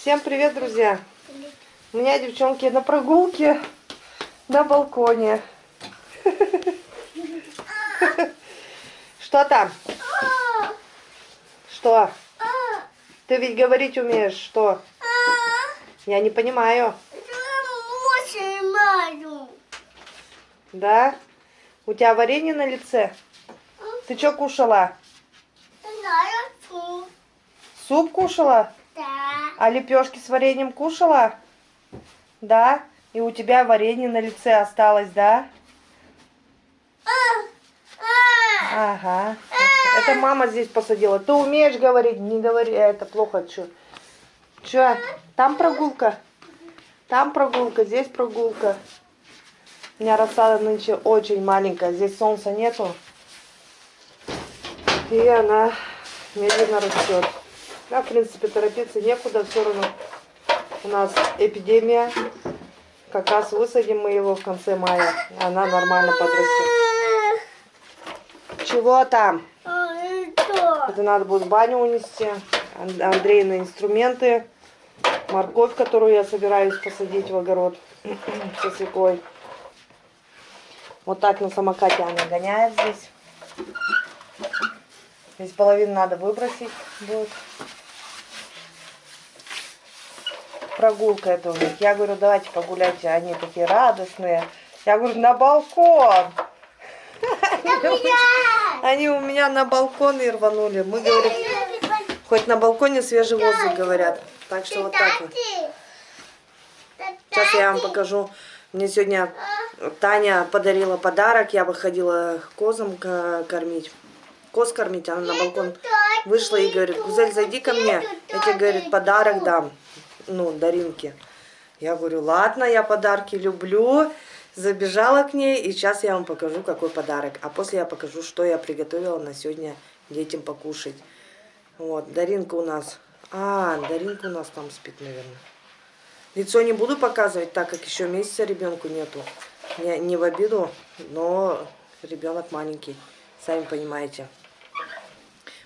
Всем привет, друзья! У меня девчонки на прогулке на балконе. Что там? Что? Ты ведь говорить умеешь, что? Я не понимаю. Да? У тебя варенье на лице? Ты что кушала? Суп кушала? А лепешки с вареньем кушала? Да? И у тебя варенье на лице осталось, да? Ага. Это мама здесь посадила. Ты умеешь говорить? Не говори. А, Это плохо. Че? Че? Там прогулка? Там прогулка, здесь прогулка. У меня рассада нынче очень маленькая. Здесь солнца нету. И она медленно растет. Да, в принципе, торопиться некуда. Все равно у нас эпидемия. Как раз высадим мы его в конце мая. Она нормально подрастет. Чего там? Это надо будет в баню унести. Ан- Андрей на инструменты. Морковь, которую я собираюсь посадить в огород со свеклой. Вот так на самокате она гоняет здесь. Здесь половину надо выбросить будет. Прогулка это у них. Я говорю, давайте погуляйте. Они такие радостные. Я говорю, на балкон. Они у меня на балкон и рванули. Мы говорим, хоть на балконе свежий воздух, говорят. Так что вот так вот. Сейчас я вам покажу. Мне сегодня Таня подарила подарок. Я выходила козам ко- кормить. Коз кормить. Она на балкон вышла и говорит, Гузель, зайди ко мне. Я тебе, говорит, подарок дам. Ну, Даринке. Я говорю, ладно, я подарки люблю. Забежала к ней, и сейчас я вам покажу, какой подарок. А после я покажу, что я приготовила на сегодня детям покушать. Вот, Даринка у нас... А, Даринка у нас там спит, наверное. Лицо не буду показывать, так как еще месяца ребенку нету. Не, не в обиду, но ребенок маленький, сами понимаете.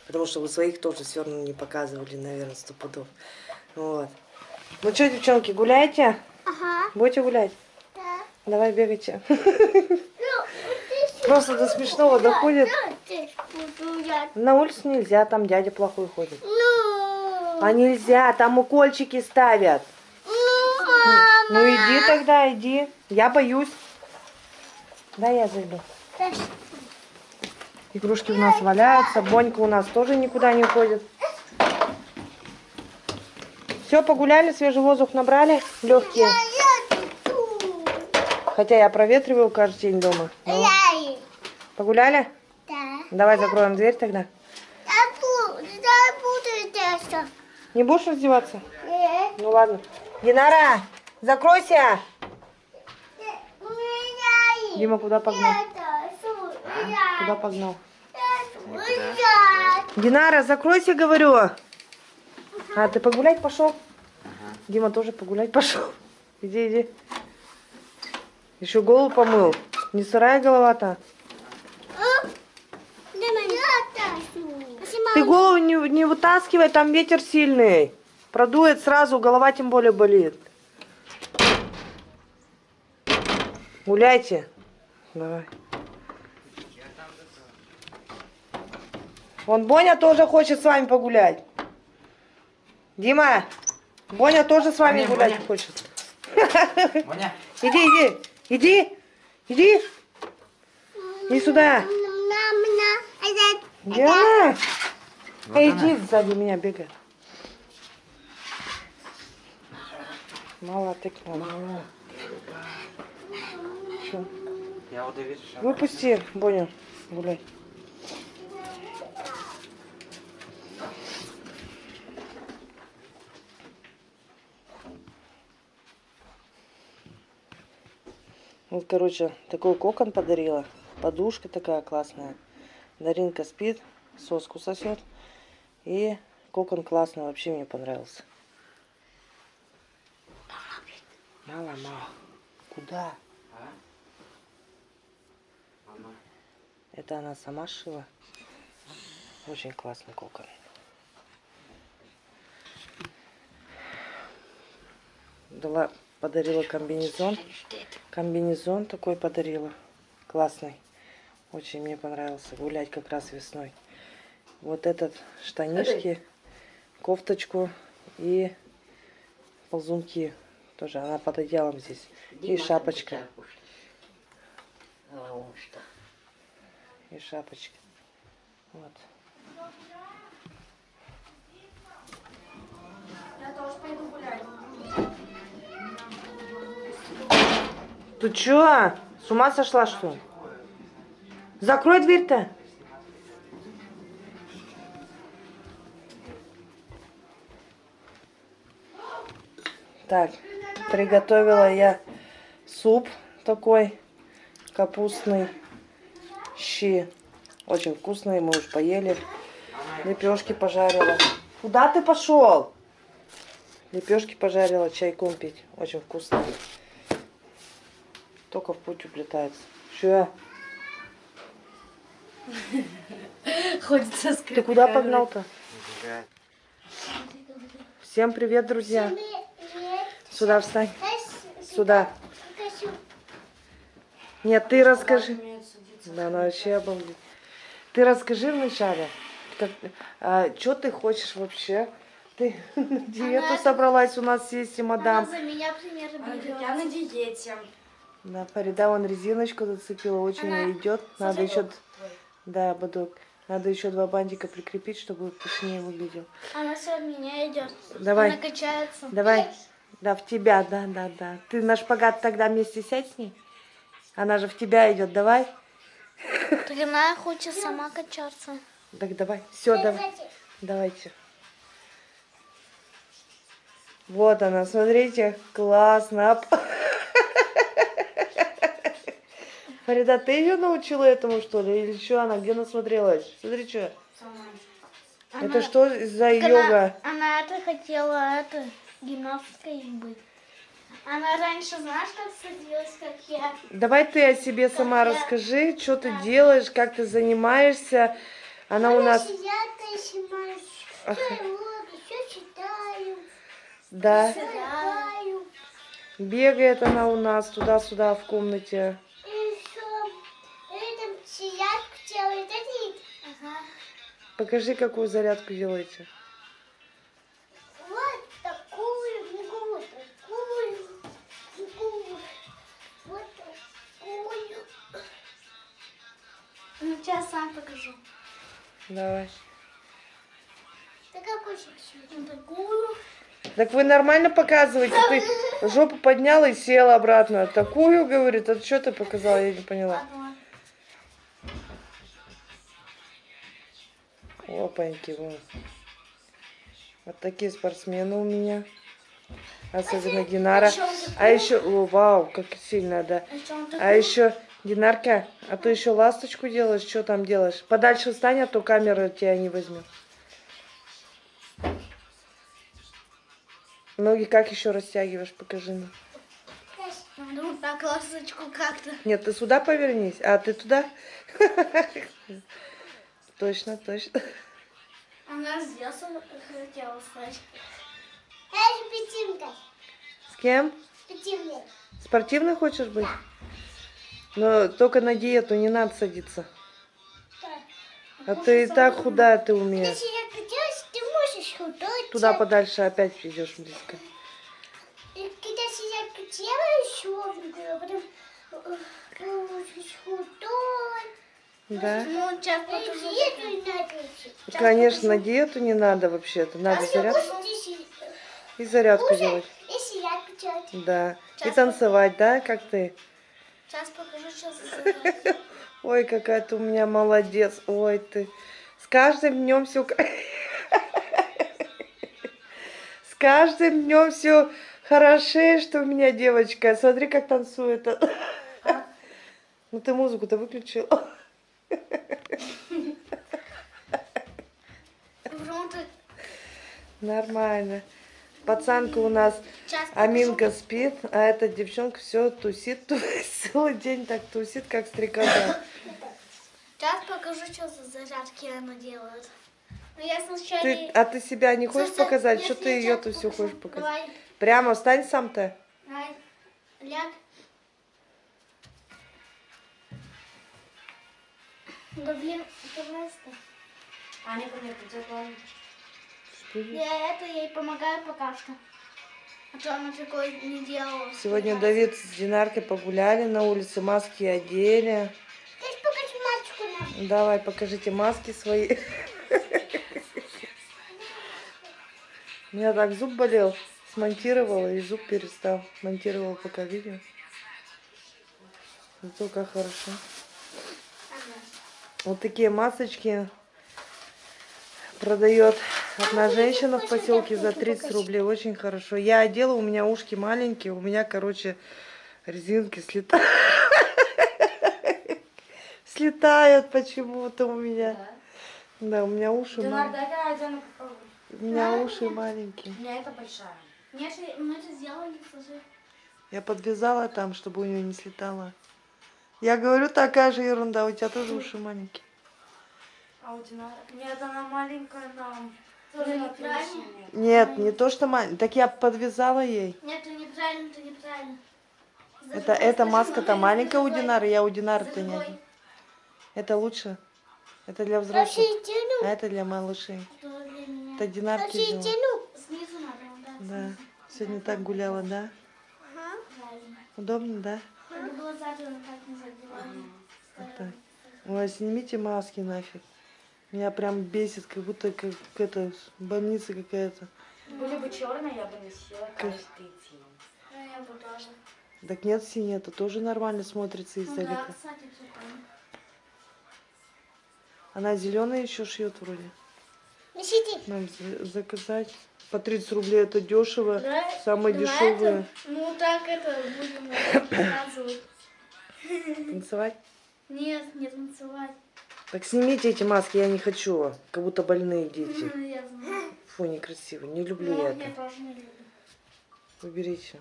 Потому что вы своих тоже все равно не показывали, наверное, сто пудов. Вот. Ну что, девчонки, гуляете? Ага, Будете гулять? да. Давай бегайте. Ну, Просто до смешного доходит. На улицу нельзя, там дядя плохой ходит. Ну, А нельзя, там укольчики ставят. ну, мама. Ну иди тогда, иди. Я боюсь. Да, я зайду. Игрушки у нас валяются. Бонька у нас тоже никуда не уходит. Все, погуляли, свежий воздух набрали, легкие. Хотя я проветриваю каждый день дома. Я погуляли? Да. Давай закроем дверь тогда. Не будешь раздеваться? Нет. Ну ладно. Динара, закройся. Дима куда погнал? я- Куда погнал? Динара, закройся, говорю. А, ты погулять пошел? Дима тоже погулять пошел. Иди, иди. Еще голову помыл. Не сырая голова-то. Ты голову не, не вытаскивай, там ветер сильный. Продует сразу, голова тем более болит. Гуляйте. Давай. Вон Боня тоже хочет с вами погулять. Дима, Боня тоже с вами Боня, гулять Боня. хочет. Моня, Иди, иди, иди, иди. Иди сюда. Диана, вот Эй, иди сзади меня бегай. Мало так мало. Что- Выпусти, Боню, гуляй. Вот, короче, такой кокон подарила. Подушка такая классная. Даринка спит, соску сосет. И кокон классный, вообще мне понравился. Мало, мало. Куда? А? Мама. Это она сама шила. Очень классный кокон. дала, подарила комбинезон. Комбинезон такой подарила. Классный. Очень мне понравился. Гулять как раз весной. Вот этот штанишки, кофточку и ползунки. Тоже она под одеялом здесь. И шапочка. И шапочка. Вот. Ты чё? С ума сошла, что ли? Закрой дверь-то. Так, приготовила я суп такой капустный, щи. Очень вкусный, мы уж поели. Лепешки пожарила. Куда ты пошел? Лепешки пожарила, чайком пить. Очень вкусно. Только в путь уплетается. Че? Ходит со Ты куда погнал-то? Всем привет, друзья. Сюда встань. Сюда. Нет, ты расскажи. Да, она вообще обалдеть. Ты расскажи вначале, как, что ты хочешь вообще? Ты на диету Она- собралась, у нас есть и Она мадам. за меня пример берет. Я на диете. Да, Фарида вон резиночку зацепила, очень Она- идет. Надо еще, твой. да, бодок. Надо еще два бантика прикрепить, чтобы пышнее выглядел. Она все от меня идет. Давай. Она качается. Давай. Да, в тебя, да, да, да. Ты на шпагат тогда вместе сядь с ней. Она же в тебя идет, давай. Так она хочет сама качаться. Так давай. Все, давай. Давайте. Вот она, смотрите, классно. Фарида, ты ее научила этому, что ли? Или что она? Где насмотрелась? Смотри, что. Это что за йога? Она, она это хотела, это, гимнасткой быть. Она раньше, знаешь, как садилась, как я? Давай ты о себе сама расскажи, что ты делаешь, как ты занимаешься. Она у нас... Я снимаюсь, Ага. все читаю, Да, бегает она у нас туда-сюда в комнате. Покажи, какую зарядку делаете. Вот такую, вот такую, вот такую. Ну, сейчас сам покажу. Давай. Ну, такую. Так вы нормально показываете? Ты жопу подняла и села обратно. Такую, говорит, а что ты показала? Я не поняла. Одну. Опаньки, вон. Вот такие спортсмены у меня. Особенно Динара. А еще, о, вау, как сильно, да. А А еще, Динарка, а то еще ласточку делаешь, что там делаешь? Подальше встань, а то камера тебя не возьмет. Ноги как еще растягиваешь, покажи мне. Вот так ласточку как-то. Нет, ты сюда повернись, а ты туда. Точно, точно. Она здесь хотела стать. Я же пятинка. С кем? Пятинка. Спортивный хочешь быть? Но только на диету не надо садиться. А ты и так худая ты у меня. Если я качаюсь, ты можешь худой. Туда подальше опять идешь близко. Когда я черненькую, а потом худой. Да? Ну, сейчас покажу. Диету не надо идти. Конечно, на диету не надо вообще-то. Надо А зарядку и зарядку делать. если я качаю. Да. И Сейчас танцевать, да, как ты? Сейчас покажу, зарядка. Ой, какая ты у меня молодец. Ой, ты. С каждым днем все... С каждым днем все хорошее, что у меня девочка. Смотри, как танцует. Ну ты музыку-то выключил. Нормально. Пацанка у нас Аминка спит, а эта девчонка все тусит, тусит, целый день так тусит, как стрекоза. Сейчас покажу, что за зарядки она делает. Но я сначала... Ты, а ты себя не хочешь Слушай, показать? Что ты все покажу. хочешь показать? Давай. Прямо встань сам-то. Ляг. Да блин, стой. Аня ко мне придет, ладно. Я это ей помогаю пока что. А то она такое не делала. Сегодня Давид с Динаркой погуляли на улице, маски одели. Ты покажи. Давай, покажите маски свои. У меня так зуб болел, смонтировала и зуб перестал. Монтировала пока видео. Зато как хорошо. Вот такие масочки продает одна женщина в поселке за 30 рублей. Очень хорошо. Я одела, у меня ушки маленькие, у меня, короче, резинки слетают. Слетают почему-то у меня. Да, у меня уши маленькие. У меня уши маленькие. У меня это большая. Мы сделали. Я подвязала там, чтобы у нее не слетало. Я говорю, такая же ерунда, у тебя тоже уши маленькие. А у Динара? Нет, она маленькая нам. Тоже неправильно. нет. Не то, что маленькая. Так я подвязала ей. Нет, это неправильно, это неправильно. Это, эта маска-то маленькая у. Динары, я у Динары-то не. Это лучше. Это для взрослых. А это для малышей. Это Динарки взяла. Снизу надо. Да. Сегодня так гуляла, да? Удобно, да? Так не. Вот так. Ой, снимите маски нафиг. Меня прям бесит, как будто как это больница какая-то. Были бы черные, я бы носила каждый день. Ну, я бы тоже. Так нет, синий, это тоже нормально смотрится Ну да, издалека. кстати, прикольно. Она зеленая еще шьет вроде. Несите. Нам за- заказать. По 30 рублей это дешево. Да, дешевые. это- Ну так это будем показывать. Танцевать? Нет, не танцевать. Так снимите эти маски, я не хочу. Как будто больные дети. Ну, я знаю. Фу, некрасиво. Не люблю Ну, я я это. тоже не люблю. Уберите.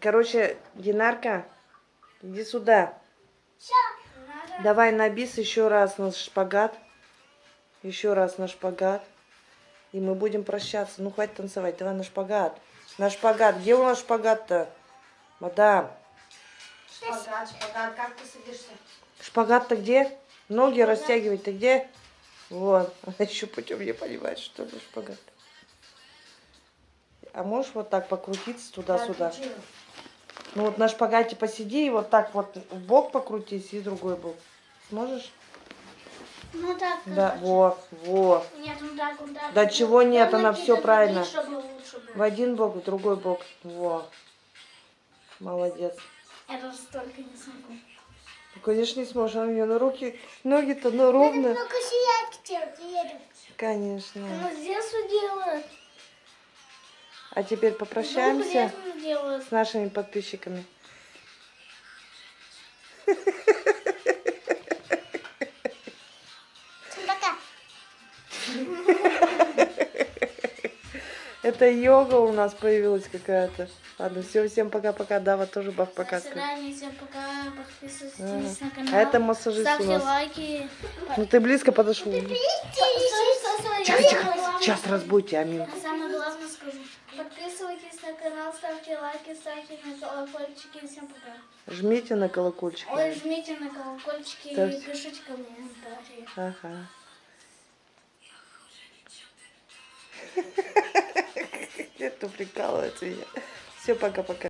Короче, Динарка, иди сюда. Давай на бис еще раз на шпагат. Еще раз на шпагат. И мы будем прощаться. Ну, хватит танцевать. Давай на шпагат. На шпагат. Где у нас шпагат-то? Мадам. Шпагат, шпагат, как ты садишься? Шпагат-то где? Ноги растягивать-то где? Вот. Она еще путем не понимает, что ли шпагат. А можешь вот так покрутиться туда-сюда? Ну вот на шпагате посиди и вот так вот в бок покрутись и другой бок. Сможешь? Ну так. Да, во, во. Нет, ну так, так. Да чего нет, Там она так правильно. В один бок, в другой бок. Во. Молодец. Я даже столько не смогу. Ну, конечно, не сможешь. У нее на руки, ноги-то ну, ровно. Делать. Конечно. Ну, детства делают. А теперь попрощаемся с нашими подписчиками. Это йога у нас появилась какая-то. Ладно, все, всем пока-пока. Дава тоже бах До пока. свидания, всем пока. Подписывайтесь Ага. на канал. А это массажист у Ставьте нас. лайки. Ну ты близко подошел. Тихо, тихо. Сейчас разбудите, Амин. А самое главное скажу. Подписывайтесь на канал, ставьте лайки, ставьте на колокольчики. Всем пока. Жмите на колокольчик. Ой, жмите на колокольчики Ставьте. и пишите комментарии. Ага. Это прикалывается меня. Все, пока-пока.